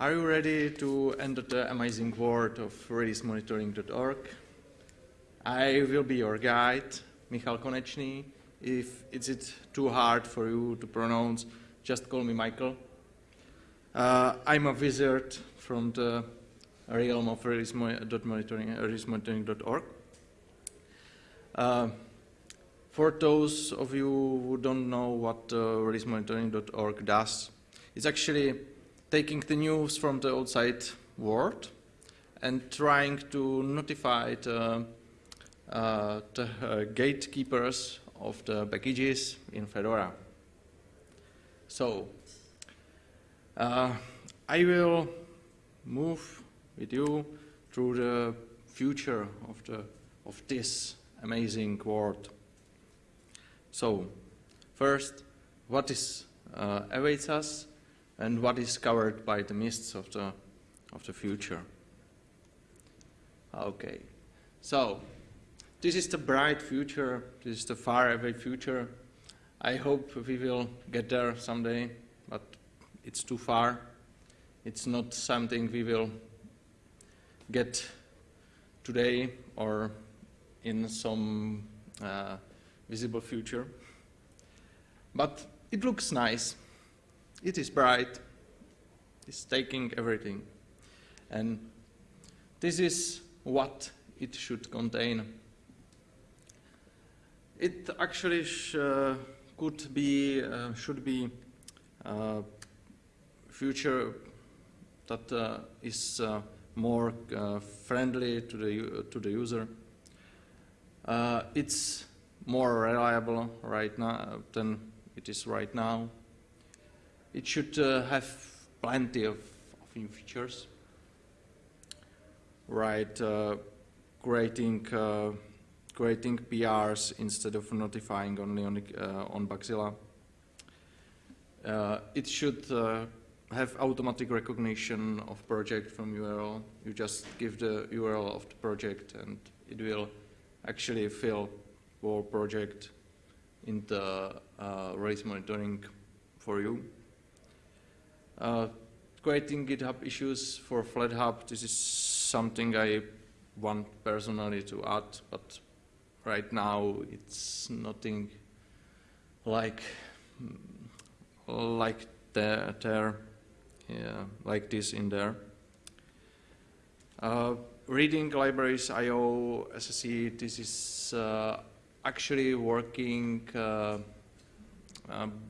Are you ready to enter the amazing world of release-monitoring.org? I will be your guide, Michal Konečný. If it's it too hard for you to pronounce, just call me Michael. Uh, I'm a wizard from the realm of release-monitoring.org. Uh, for those of you who don't know what uh, does, it's actually taking the news from the outside world and trying to notify the, uh, the uh, gatekeepers of the packages in Fedora. So, uh, I will move with you through the future of, the, of this amazing world. So, first, what is uh, awaits us and what is covered by the mists of the, of the future. Okay, so this is the bright future, this is the far away future. I hope we will get there someday, but it's too far. It's not something we will get today or in some uh, visible future. But it looks nice. It is bright. It's taking everything. And this is what it should contain. It actually uh, could be, uh, should be uh, future that uh, is uh, more friendly to the, to the user. it's more reliable right now than it is right now. It should uh, have plenty of, of, new features. Right, uh, creating uh, creating PRs instead of notifying only on, uh, on Bugzilla. Uh, it should uh, have automatic recognition of project from URL. You just give the URL of the project and it will actually fill your project in the uh, release monitoring for you. Uh, creating GitHub issues for FlatHub, this is something I want personally to add, but right now it's nothing like like there, there yeah, like this in there. Uh, reading libraries IO SSE, this is uh, actually working uh, uh,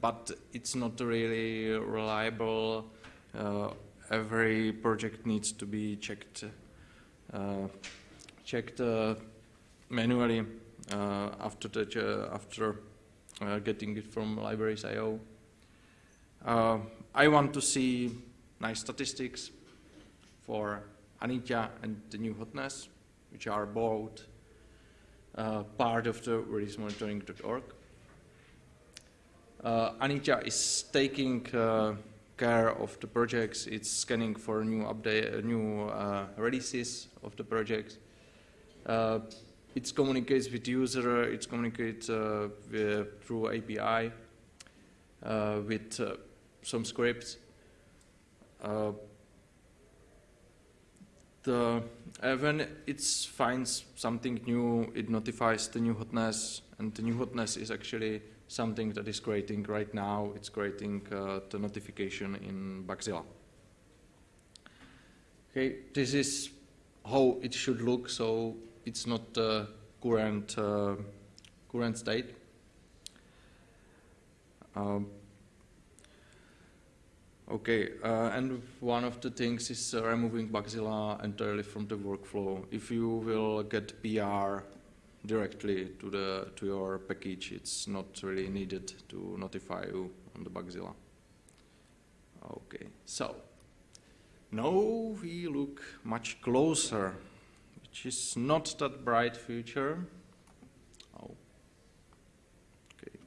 but it's not really reliable. Uh, every project needs to be checked uh, checked manually after the, after getting it from libraries.io. I want to see nice statistics for Anitya and the new hotness, which are both uh, part of the release-monitoring.org. Uh, is taking uh, care of the projects. It's scanning for new update, uh, new uh, releases of the projects. Uh, it communicates with user. It communicates uh, through API with some scripts. the, when it finds something new, it notifies the new hotness, and the new hotness is actually something that is creating right now, it's creating uh, the notification in Bugzilla. Okay, this is how it should look, so it's not the current, uh, current state. Um, okay, uh, and one of the things is uh, removing Bugzilla entirely from the workflow. If you will get PR directly to the to your package. It's not really needed to notify you on the Bugzilla. Okay, so now we look much closer, which is not that bright future. Oh, okay,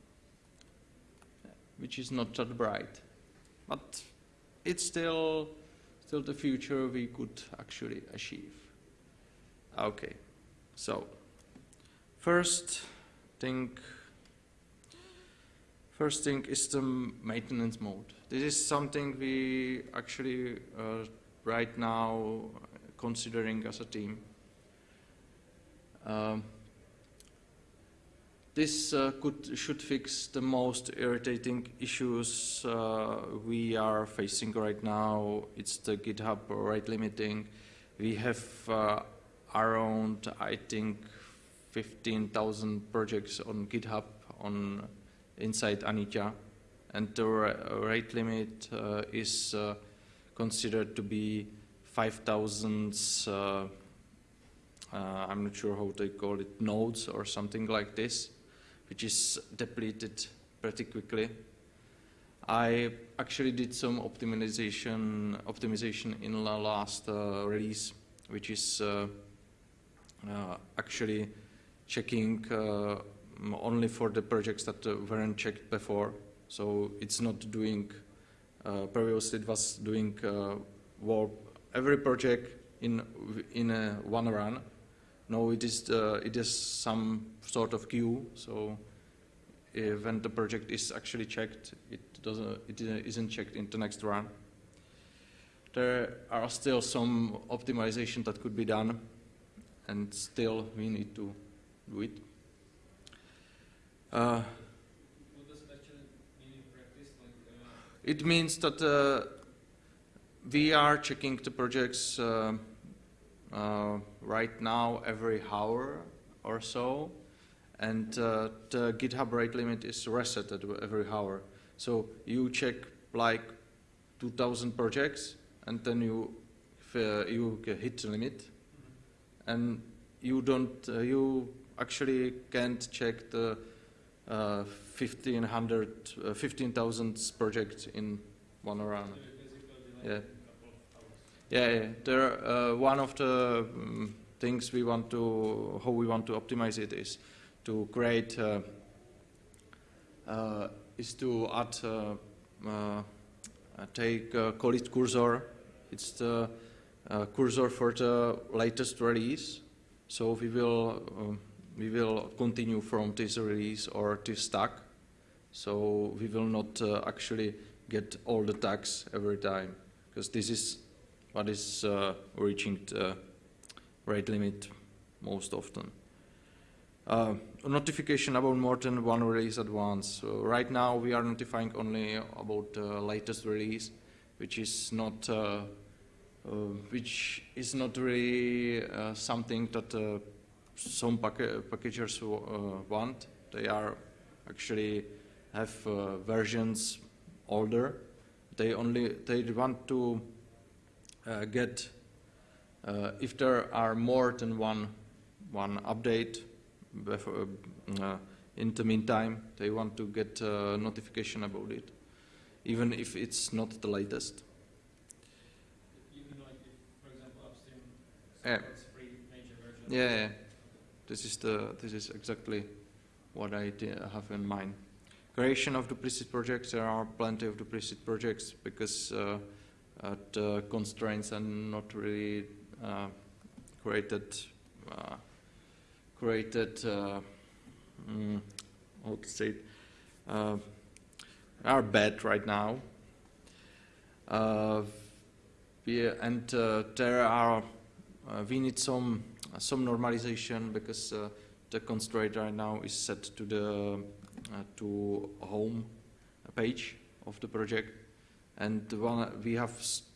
which is not that bright, but it's still still the future we could actually achieve. Okay, so. First thing, First thing is the maintenance mode. This is something we actually uh, right now considering as a team. Um, this uh, could should fix the most irritating issues uh, we are facing right now. It's the GitHub rate limiting. We have uh, around, I think, 15,000 projects on GitHub on inside Anitya, and the rate limit uh, is uh, considered to be 5,000. Uh, I'm not sure how they call it, nodes or something like this which is depleted pretty quickly. I actually did some optimization optimization in the last uh, release, which is uh, uh, actually checking uh, only for the projects that uh, weren't checked before. So it's not doing, uh, previously it was doing warp every project in, in one run no, it is, it is some sort of queue. So when the project is actually checked, it, doesn't, it isn't checked in the next run. There are still some optimization that could be done, and still we need to do it. Uh, mean like. It means that uh, we are checking the projects uh, uh, right now every hour or so, and uh, the GitHub rate limit is reset at every hour. So you check like 2,000 projects, and then you uh, you hit the limit, and you don't uh, you actually can't check the 1500 uh, 15,000 uh, projects in one run. Yeah. Yeah, yeah. There, uh, one of the um, things we want to, how we want to optimize it is to create, uh, uh, is to add, uh, uh, take call it cursor. It's the uh, cursor for the latest release. So we will, um, we will continue from this release or this stack. So we will not actually get all the tags every time because this is what is uh, reaching the rate limit most often. Uh, notification about more than one release at once. So right now we are notifying only about the latest release, which is not uh, uh which is not really uh, something that uh, some pack packagers want. They are actually have versions older. They only they want to uh, get, uh, if there are more than one, one update before, uh, in the meantime, they want to get a notification about it, even if it's not the latest. Even like if, for example, upstream yeah. free major version. Yeah, yeah, this is the this is exactly what I have in mind. Creation of duplicit projects. There are plenty of duplicit projects because uh, uh, constraints are not really uh, created uh, created mm, how to say it, are bad right now. Yeah, and there are we need some some normalization because the constraint right now is set to the uh, to home page of the project and one, we have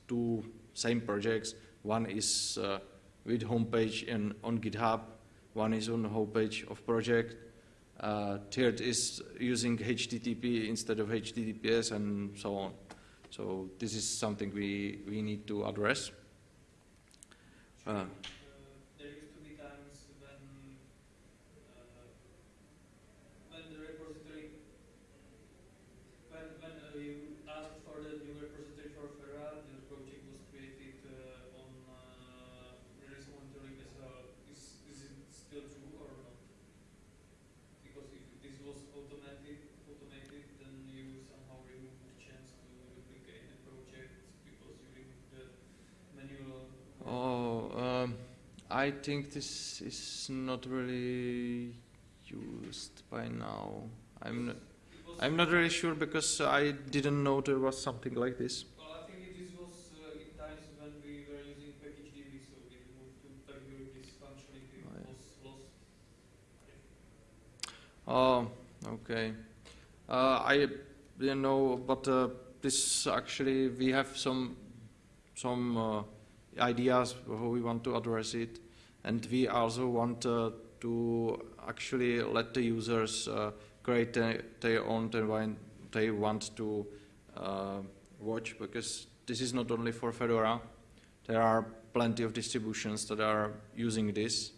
two same projects. One is uh, with homepage and on GitHub, one is on the homepage of project. Uh, third is using HTTP instead of HTTPS and so on. So this is something we, we need to address. Uh, I think this is not really used by now. I'm not. It was was, I'm not really sure because I didn't know there was something like this. well, I think this was uh, in times when we were using PackageDB, so we moved to this functionality Oh, was lost. Oh, okay. Uh, I didn't know, but uh, this actually we have some some uh, ideas how we want to address it, and we also want uh, to actually let the users uh, create their, own environment they want to uh, watch because this is not only for Fedora. There are plenty of distributions that are using this.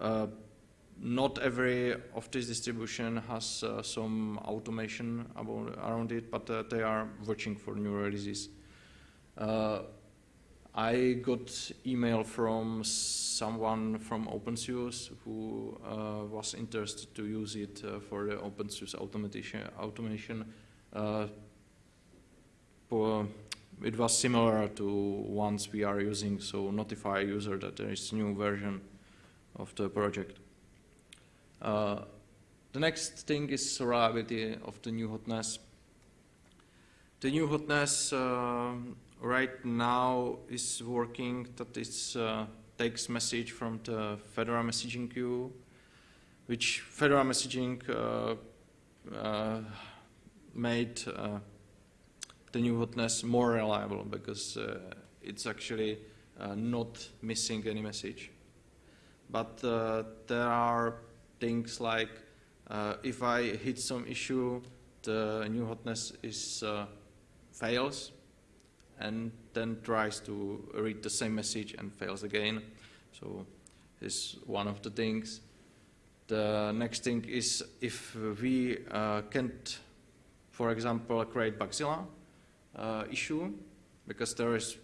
Uh, not every of this distribution has uh, some automation about, around it, but uh, they are watching for new releases. Uh, I got email from someone from OpenSUSE who uh, was interested to use it uh, for the OpenSUSE automation. automation. Uh, it was similar to ones we are using, so notify user that there is new version of the project. Uh, the next thing is reliability of the new hotness. The new hotness um right now is working that it uh, takes message from the Fedora Messaging queue, which Fedora Messaging uh, uh, made uh, the new hotness more reliable because uh, it's actually uh, not missing any message. But there are things like if I hit some issue, the new hotness is fails and then tries to read the same message and fails again. So this is one of the things. The next thing is if we uh, can't, for example, create Bugzilla uh, issue, because there is,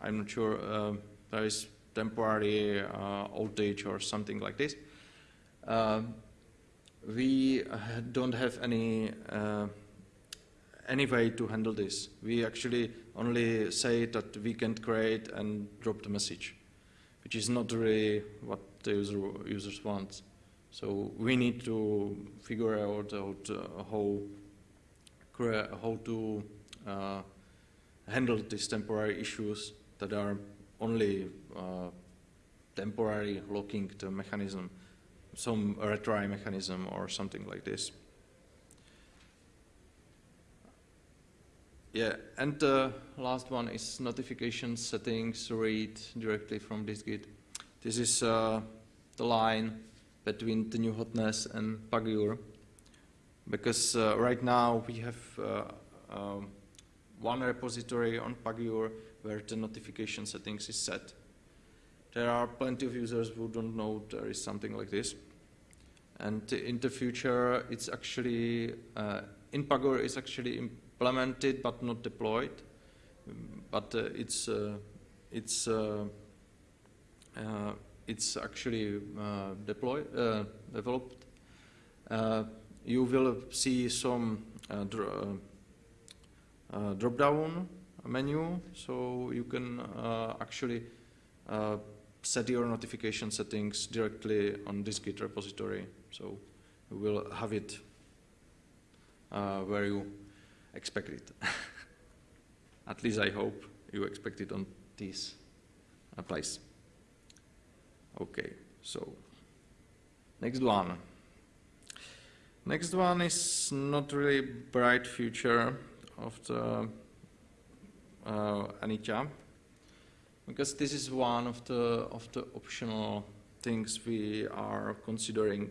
I'm not sure, uh, there is temporary uh, outage or something like this. Um, we uh, don't have any uh, any way to handle this. We actually only say that we can create and drop the message, which is not really what the user, users want. So we need to figure out, how how to uh, handle these temporary issues that are only uh, temporary locking the mechanism, some retry mechanism or something like this. Yeah, and the last one is notification settings read directly from dist-git. This is uh, the line between the new hotness and Pagure, because uh, right now we have uh, um, one repository on Pagure where the notification settings is set. There are plenty of users who don't know there is something like this. And in the future, it's actually, uh, in Pagure, it's actually implemented but not deployed. But uh, it's, uh, it's, uh, uh, it's actually deployed, developed. You will see some dr- uh, drop-down menu, so you can actually set your notification settings directly on dist-git repository. So you will have it uh, where you expect it. At least I hope you expect it on this place. Okay, so next one. Next one is not really bright future of the uh, Anitya because this is one of the of the optional things we are considering.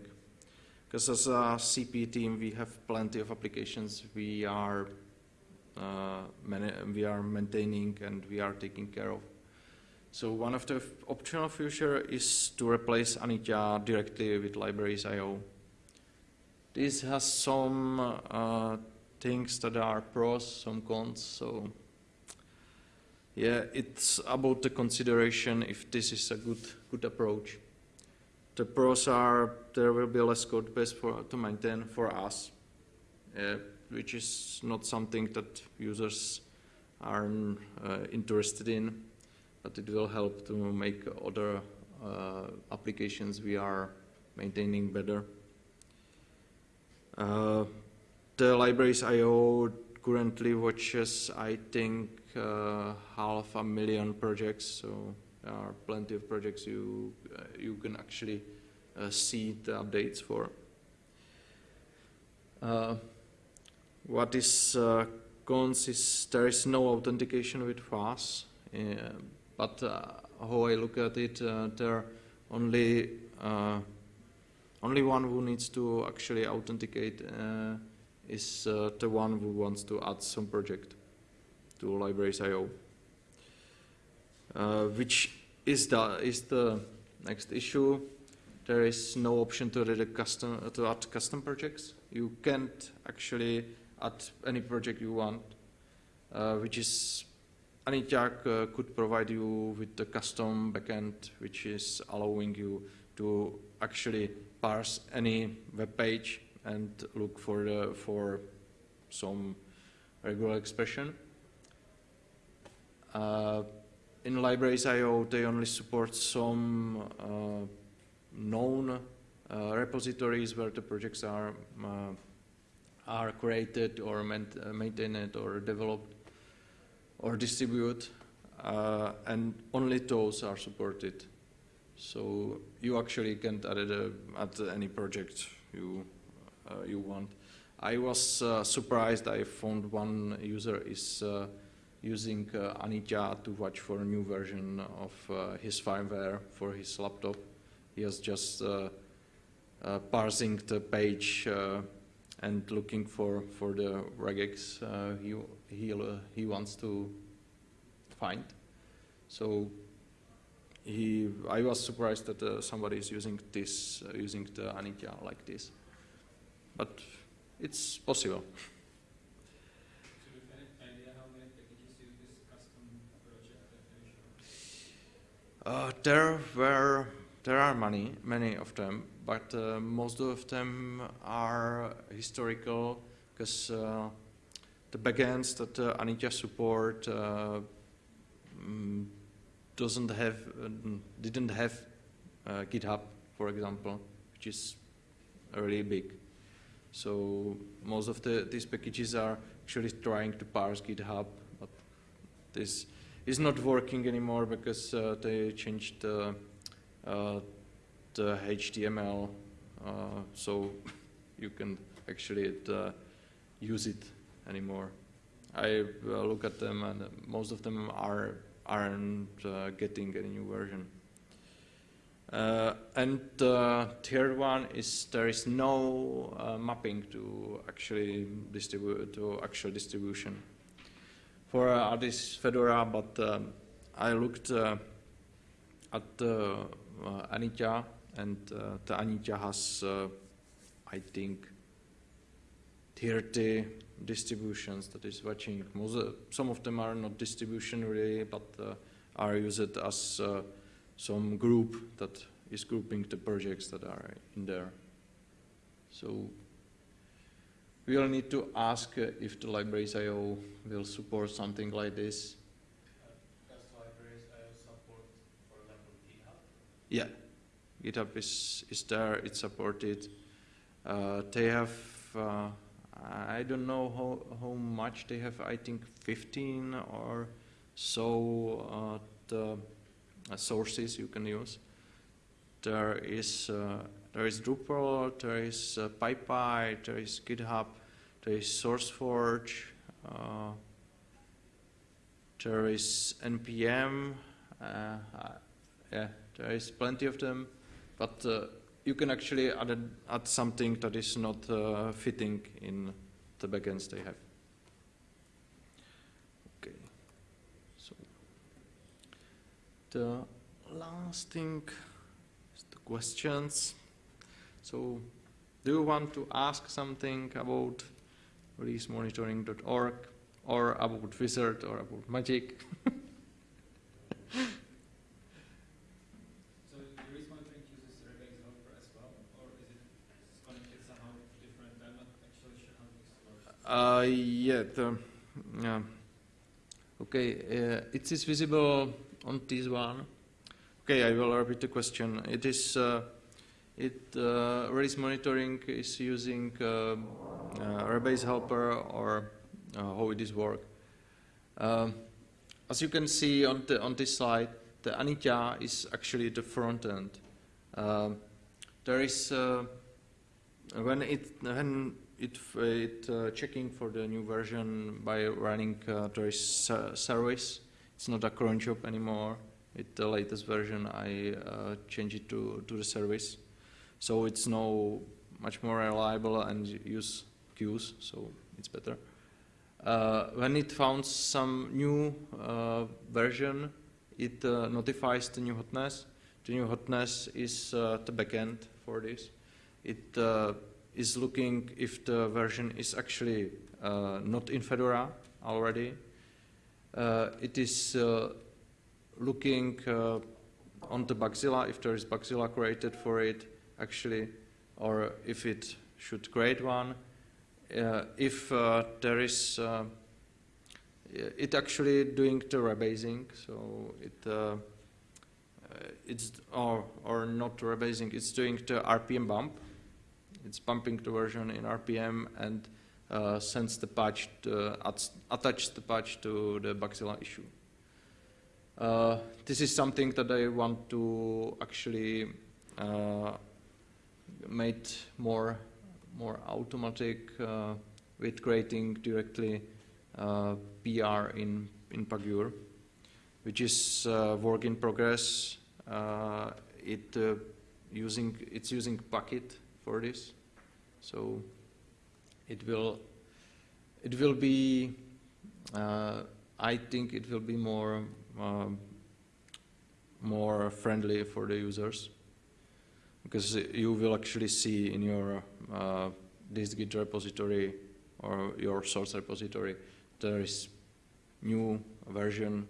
Because as a CP team, we have plenty of applications we are uh, we are maintaining and we are taking care of. So one of the optional feature is to replace Anitya directly with libraries.io. This has some uh, things that are pros, some cons. So yeah, it's about the consideration if this is a good good approach. The pros are there will be less code base for to maintain for us, uh, which is not something that users are uh, interested in, but it will help to make other uh, applications we are maintaining better. Uh, the libraries IO currently watches, I think, uh, half a million projects. So are plenty of projects you uh, you can actually uh, see the updates for. Uh, what is uh, cons is there is no authentication with FAS, but how I look at it, there only only one who needs to actually authenticate uh, is uh, the one who wants to add some project to libraries.io, which is the is the next issue. There is no option to add custom to add custom projects. You can't actually add any project you want, uh, which is Anityag uh, could provide you with the custom backend, which is allowing you to actually parse any web page and look for the, for some regular expression. Uh, in libraries.io, they only support some uh, known uh, repositories where the projects are uh, are created or uh, maintained or developed or distributed, uh, and only those are supported. So you actually can't add uh, at any project you you want. I was surprised. I found one user is using uh, Anitya to watch for a new version of uh, his firmware for his laptop. He is just uh, uh, parsing the page uh, and looking for for the regex uh, he he he wants to find. So he, I was surprised that somebody is using this, using the Anitya like this, but it's possible. So do you have any idea how many packages use this custom project definition? Uh, there were, there are many, many of them, but uh, most of them are historical because uh, the backends that uh, Anitya support uh, mm, doesn't have, uh, didn't have GitHub, for example, which is really big. So most of the these packages are actually trying to parse GitHub, but this is not working anymore because uh, they changed the, uh, the HTML, uh, so you can actually uh, use it anymore. I uh, look at them and most of them are aren't uh, getting any new version. Uh, and the third one is there is no uh, mapping to actually distribute to actual distribution for uh, Addis Fedora, but um, I looked uh, at uh, Anitya, and the Anitya has, I think, 30 distributions that is watching. Some of them are not distribution really, but uh, are used as uh, some group that is grouping the projects that are in there. So we will need to ask uh, if the libraries.io will support something like this. Does libraries uh, support, for example, GitHub? Yeah, GitHub is, is there, it's supported. Uh, they have, uh, I don't know how, how much they have, I think 15 or so uh, the uh, sources you can use. There is, uh, there is Drupal, there is uh, PyPI, there is GitHub, there is SourceForge, uh, there is NPM, uh, uh, yeah, there is plenty of them, but uh, you can actually add, add something that is not uh, fitting in the backends they have. Okay, so the last thing is the questions. So, do you want to ask something about releasemonitoring.org or about Wizard or about Magic? So release monitoring uses regex developer as well, or is it connected somehow different? Actually sure how this works. Uh, yeah, the, yeah. Okay, uh, it is visible on this one. Okay, I will repeat the question. It is, uh, it, uh, release monitoring is using uh, uh, Rebase helper or uh, how it is work. Um, as you can see on the on this slide, the Anitya is actually the front end. Um, there is uh, when it when it it uh, checking for the new version by running uh, there is service. It's not a cron job anymore. With the latest version, I uh, change it to to the service, so it's now much more reliable and use queues, so it's better. Uh, when it found some new uh, version, it uh, notifies the new hotness. The new hotness is uh, the backend for this. It uh, is looking if the version is actually uh, not in Fedora already. It is looking on the Bugzilla if there is Bugzilla created for it actually, or if it should create one. Uh, if uh, there is, uh, it actually doing the rebasing, so it uh, uh, it's or or not rebasing, it's doing the RPM bump. It's bumping the version in RPM and uh, sends the patch, to, attaches the patch to the Bugzilla issue. This is something that I want to actually made more more automatic uh, with creating directly uh, PR in in Pagure, which is uh, work in progress. Uh, it uh, using it's using Packit for this, so it will it will be. I think it will be more um, more friendly for the users because you will actually see in your uh, dist-git repository or your source repository there is new version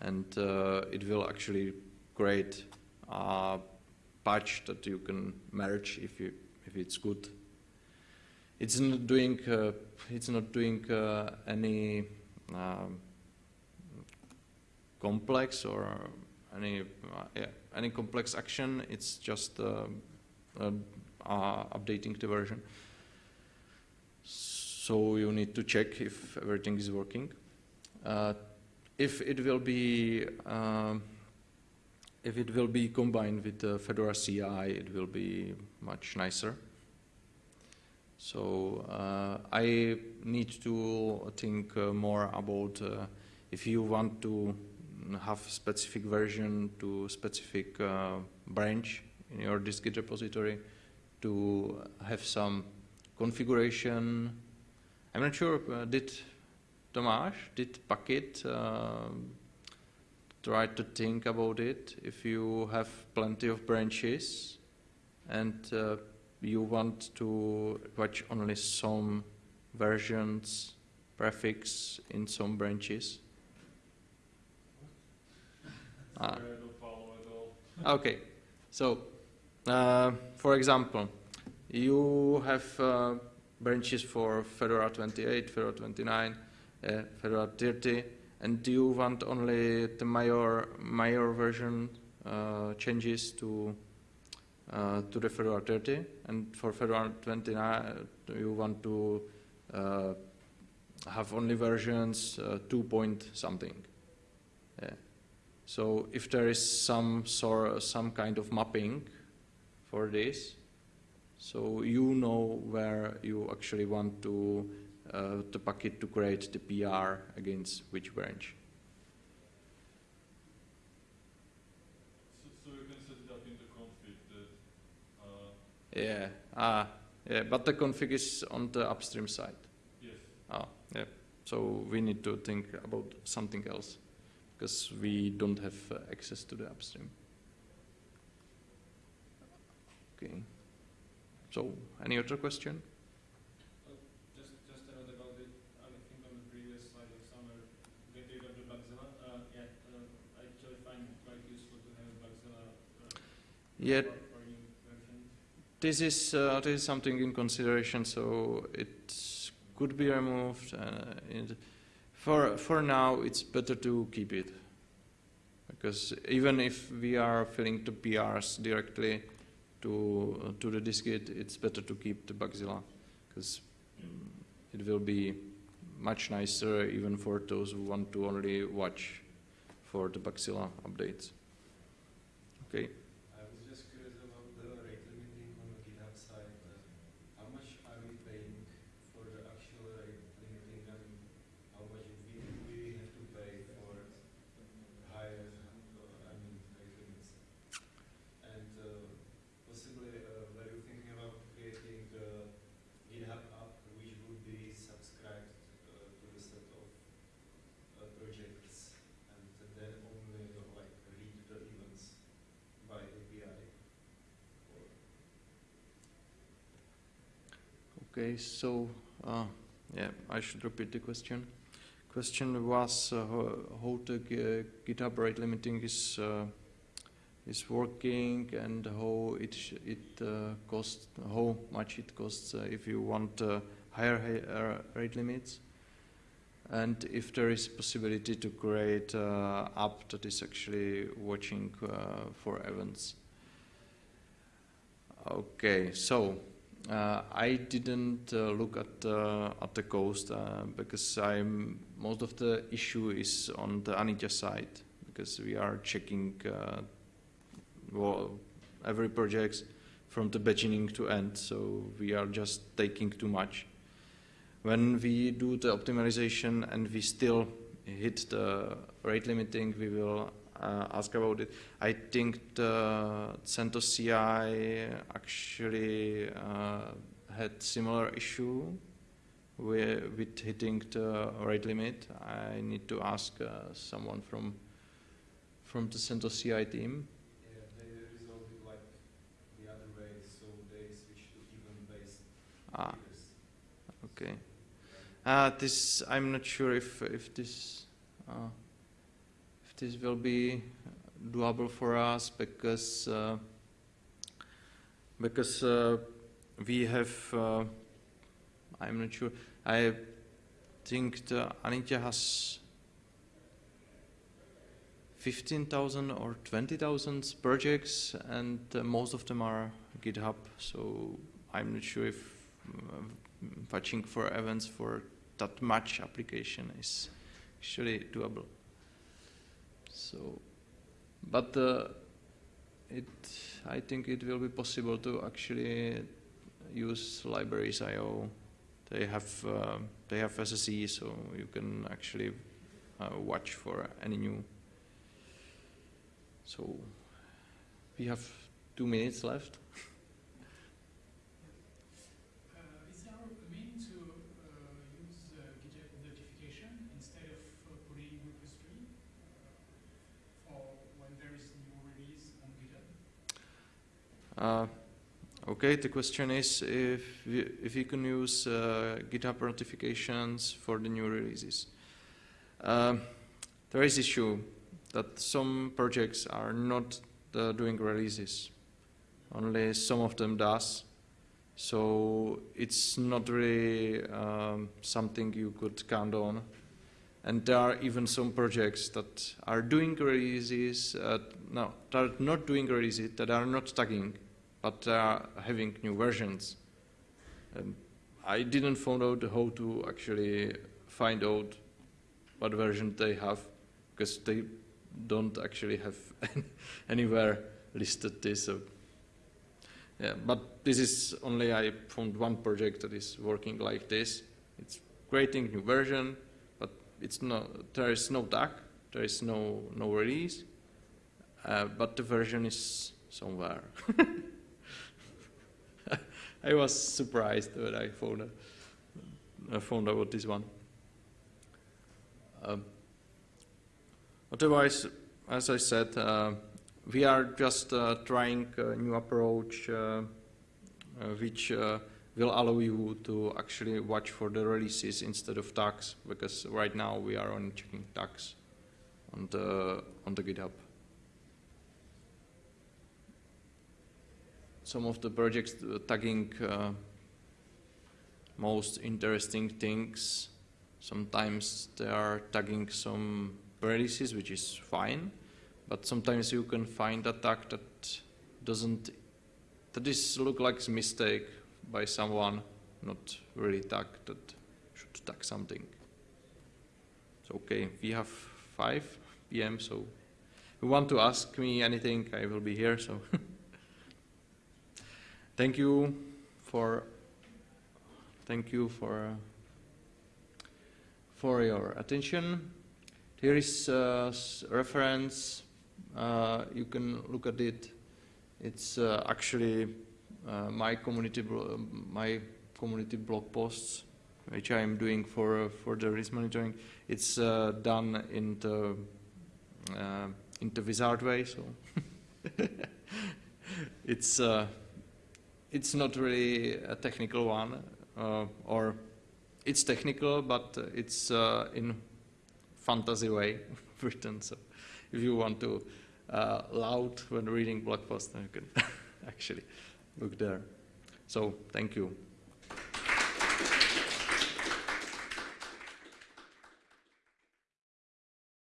and uh, it will actually create a patch that you can merge if you if it's good. It's not doing uh, it's not doing uh, any um, complex or any uh, yeah, any complex action. It's just uh, uh, updating the version. So you need to check if everything is working. If it will be if it will be combined with the Fedora CI, it will be much nicer. So uh, I need to think uh, more about uh, if you want to have specific version to specific uh, branch in your dist-git repository to have some configuration. I'm not sure, uh, did Tomáš, did Packit uh, try to think about it? If you have plenty of branches and uh, you want to watch only some versions prefix in some branches. Ah. I don't follow at all. Okay, so uh, for example, you have uh, branches for Fedora 28, Fedora 29, uh, Fedora 30, and do you want only the major major version uh, changes to uh, to the Fedora 30, and for Fedora 29 you want to uh, have only versions uh, 2 point something. So if there is some sort, some kind of mapping for this, so you know where you actually want to uh, the Packit to create the PR against which branch. So, so you can set it up in the config that, uh, Yeah, ah, yeah, but the config is on the upstream side. yes, Ah, yeah. So we need to think about something else because we don't have uh, access to the upstream. Okay. So, any other question? Just, just a note about it, I think on the previous slide of summer, get rid of the Bugzilla, uh, yeah, uh, I actually find it quite useful to have Bugzilla, uh, Yeah, for, for new versions. this is uh, this is something in consideration. So it could be removed. Uh, for for now, it's better to keep it because even if we are filling the PRs directly to uh, to the dist-git, it's better to keep the Bugzilla because it will be much nicer even for those who want to only watch for the Bugzilla updates. Okay. I was just curious about the rate limiting on the GitHub side. Uh, How much are we paying for the actual rate limiting and how much we, we have to pay for higher, uh, I mean, rate limits? And uh, possibly, uh, were you thinking about creating a GitHub app which would be subscribed uh, to the set of uh, projects and then only uh, like read the events by API? Or Okay, so uh, yeah, I should repeat the question. Question was uh, how, the Gi- GitHub rate limiting is uh, is working and how it it uh, costs, how much it costs uh, if you want uh, higher hi- rate limits, and if there is possibility to create uh, app that is actually watching for events. Okay, so. Uh, I didn't uh, look at uh, at the coast uh, because I'm most of the issue is on the Anitya side because we are checking uh, well, every project from the beginning to end, so we are just taking too much. When we do the optimization and we still hit the rate limiting, we will uh, ask about it. I think the CentOS CI actually uh, had similar issue with, with hitting the rate limit. I need to ask uh, someone from from the CentOS CI team. Yeah, they resolved it like the other way, so they switched to even-based Ah, okay. Uh, this I'm not sure if if this uh, this will be doable for us because uh, because uh, we have uh, I'm not sure. I think the Anitya has fifteen thousand or twenty thousand projects, and uh, most of them are GitHub. So I'm not sure if uh, watching for events for that much application is actually doable. So, but uh, it, I think it will be possible to actually use libraries IO. They have uh, they have SSE, so you can actually uh, watch for any new. So, we have two minutes left. Uh, Is there a means to uh, use uh, GitHub notification instead of uh, putting repository uh, for when there is new release on GitHub? Uh, okay, the question is if we, if you can use uh, GitHub notifications for the new releases. Um there is issue that some projects are not uh, doing releases. Only some of them does. So it's not really um, something you could count on. And there are even some projects that are doing releases, uh, no, that are not doing releases, that are not tagging, but are having new versions. Um, I didn't find out how to actually find out what version they have, because they don't actually have anywhere listed this. So yeah, but this is only I found one project that is working like this. It's creating new version, but it's. There is no tag. There is no no release, uh, but the version is somewhere. I was surprised when I found out, found out this one. Um, otherwise, as I said, uh, we are just uh, trying a new approach uh, uh, which uh, will allow you to actually watch for the releases instead of tags because right now we are only checking tags on the on the GitHub. Some of the projects uh, tagging uh, most interesting things. Sometimes they are tagging some releases, which is fine but sometimes you can find a tag that doesn't that is look like a mistake by someone not really tag that should tag something. So okay, we have 5 p.m. So if you want to ask me anything, I will be here. So thank you for thank you for for your attention. Here is a reference. Uh, you can look at it. It's uh, actually uh, my community my community blog posts, which I am doing for uh, for the release monitoring. It's uh, done in the uh, in the wizard way, so it's it's not really a technical one, uh, or it's technical, but it's uh, in fantasy way written. So if you want to uh, loud when reading blog post, then you can actually look there. So thank you.